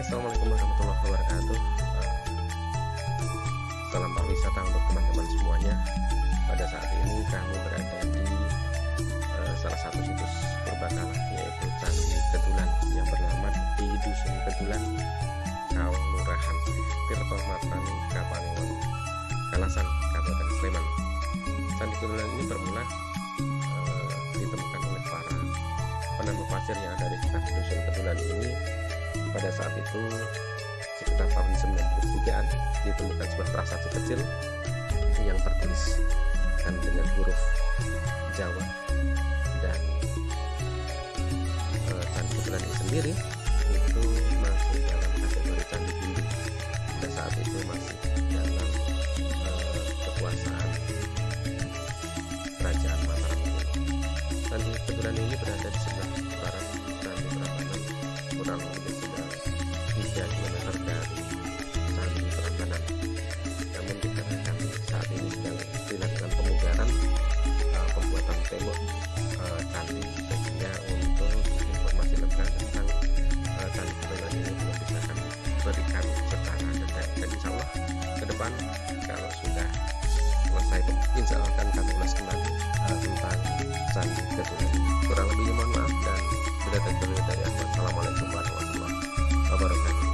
Assalamualaikum warahmatullahi wabarakatuh. Eh, Salam pariwisata untuk teman-teman semuanya. Pada saat ini kami berada di eh, salah satu situs berbakala yaitu Candi Ketulan yang bernama di Dusun Ketulan Kawang Lurahan Tirto Matani Kapanewon Kalasan Kabupaten Sleman. Candi Ketulan ini bermula eh, ditemukan oleh para penambang pasir yang ada di sekitar Dusun Ketulan ini pada saat itu sekitar tahun 93an ditemukan sebuah prasasti kecil yang tertulis dan dengan huruf Jawa dan e, candi ketulan ini sendiri itu masuk dalam kategori candi Hindu pada saat itu masih dalam e, kekuasaan kerajaan Mataram. Candi ketulan ini berada di sebelah barat Candi Prambanan kurang lebih 3 km dari Candi Prambanan namun dikarenakan saat ini sedang dilakukan pemugaran uh, pembuatan tembok uh, candi sehingga untuk informasi lebih tentang uh, candi Prambanan ini belum bisa kami berikan secara detail dan insya Allah ke depan kalau sudah selesai insya Allah akan kami ulas kembali uh, tentang candi Ketulan kurang lebihnya mohon maaf dan bila terjadi dari Assalamualaikum warahmatullahi wabarakatuh